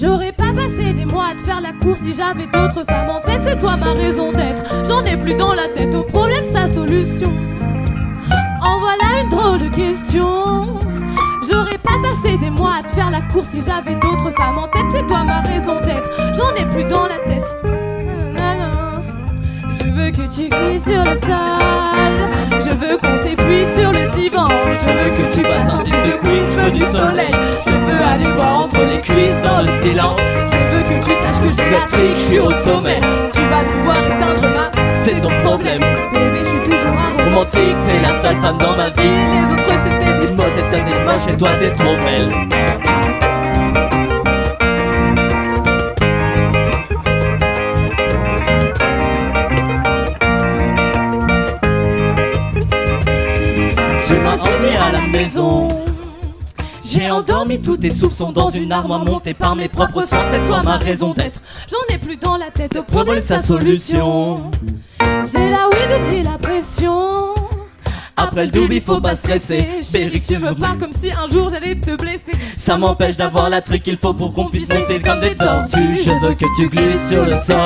J'aurais pas passé des mois à te faire la course si j'avais d'autres femmes en tête. C'est toi ma raison d'être. J'en ai plus dans la tête. Au problème, sa solution. Oh voilà une drôle de question. J'aurais pas passé des mois à te faire la course si j'avais d'autres femmes en tête. C'est toi ma raison d'être. J'en ai plus dans la tête. Nanana. Je veux que tu glisses sur le sol. Je veux qu'on s'épuise sur le divan. Je veux que tu passes un disque de queen. Je veux du soleil. Je veux aller voir entre les cuisses dans le silence. Je veux que tu saches que j'ai la trique. Je suis au sommet. Tu vas pouvoir éteindre ma. C'est ton problème. Bébé, je suis toujours un Romantique, t'es la seule femme dans ma vie. Les autres Dis-moi, t'es un élément, chez toi t'es trop belle. Tu m'as suivi à la maison. J'ai endormi tous tes soupçons dans une armoire montée par mes propres sens. C'est toi ma raison d'être. J'en ai plus dans la tête. Au Problème sa solution. J'ai la weed et pris la pression. Après le double, il faut pas stresser. Chérie, tu me parles comme si un jour j'allais te blesser. Ça m'empêche d'avoir la truc qu'il faut pour qu'on puisse monter comme des tortues. Je veux que tu glisses sur le sol.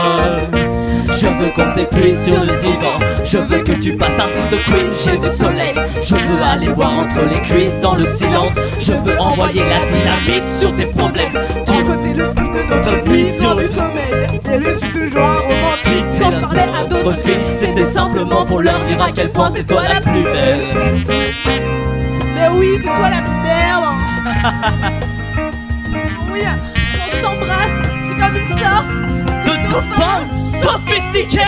Je veux qu'on s'épuise sur le divan. Je veux que tu passes un petit de queen, j'ai du soleil. Je veux aller voir entre les cuisses dans le silence. Je veux envoyer la dynamite sur tes problèmes. Tu Ton côté le fruit de notre vie sur le sommeil. Et suis toujours un romantique. Quand je parlais à d'autres filles, c'était simplement pour leur dire à quel point c'est toi la plus belle. Mais oui, c'est toi la plus belle. oui, quand je t'embrasse, c'est comme une sorte De dauphin sophistiqué,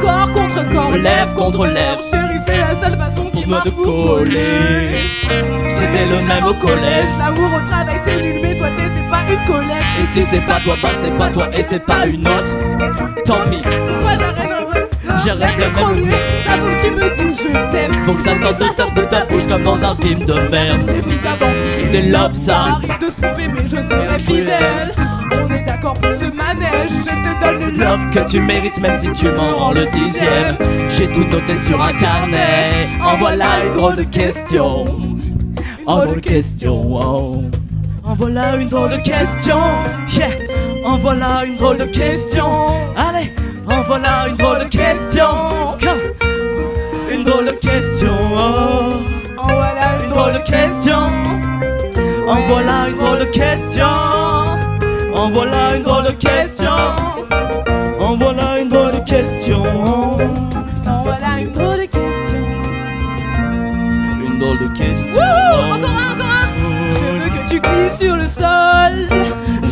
corps contre corps, lèvre contre lèvre. Chérie, c'est la seule façon qui Pour me m'a de coller. J'étais le même au collège. L'amour au travail, c'est nul, mais toi t'étais pas une collègue. Et si c'est pas toi, bah c'est pas toi et c'est pas une autre. Tant pis, Pourquoi j'arrête J'arrête de que tu me dises je t'aime. faut que ça sorte de sorte de ta bouche comme dans un film de merde. C'est Des lobes Ça arrive de se tromper, mais je serai fidèle. D'accord pour ce manège, je te donne une Love que tu mérites même si tu m'en rends le dixième. J'ai tout noté sur un carnet. En voilà une drôle de question. En drôle de question. oh. En voilà une drôle de question. Yeah. En voilà une drôle de question. Allez, en voilà une drôle de question. Une drôle de question. oh. Oh voilà Une drôle de question. En voilà une drôle de question. En voilà une drôle de question. En voilà une drôle de question. Oh voilà une drôle de question. Une drôle de question. Wouh, encore un, encore un. Je veux que tu glisses sur le sol.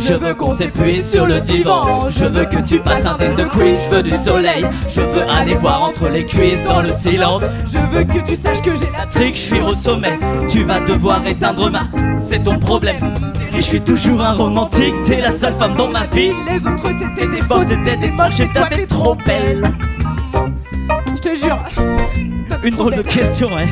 Je veux qu'on s'épuise sur le divan. Je veux que tu passes un disque de queen. Je veux du soleil. Je veux aller voir entre les cuisses dans le silence. Je veux que tu saches que j'ai la Trick, je suis au sommet. Tu vas devoir éteindre ma. C'est ton problème. Et je suis toujours un romantique. T'es la seule femme dans ma vie. Les autres c'était des Bon, faux. c'était des moches et toi t'es trop belle. Je te jure. Une drôle de question, ouais.